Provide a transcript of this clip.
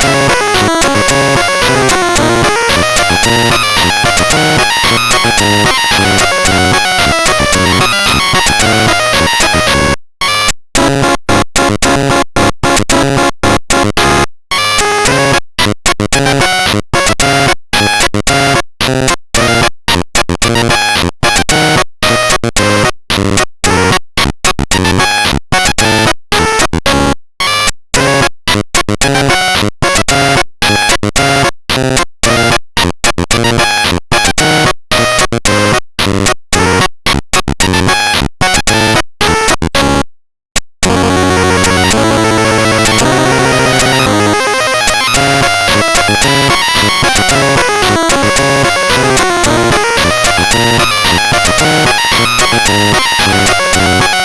Música We'll be right back.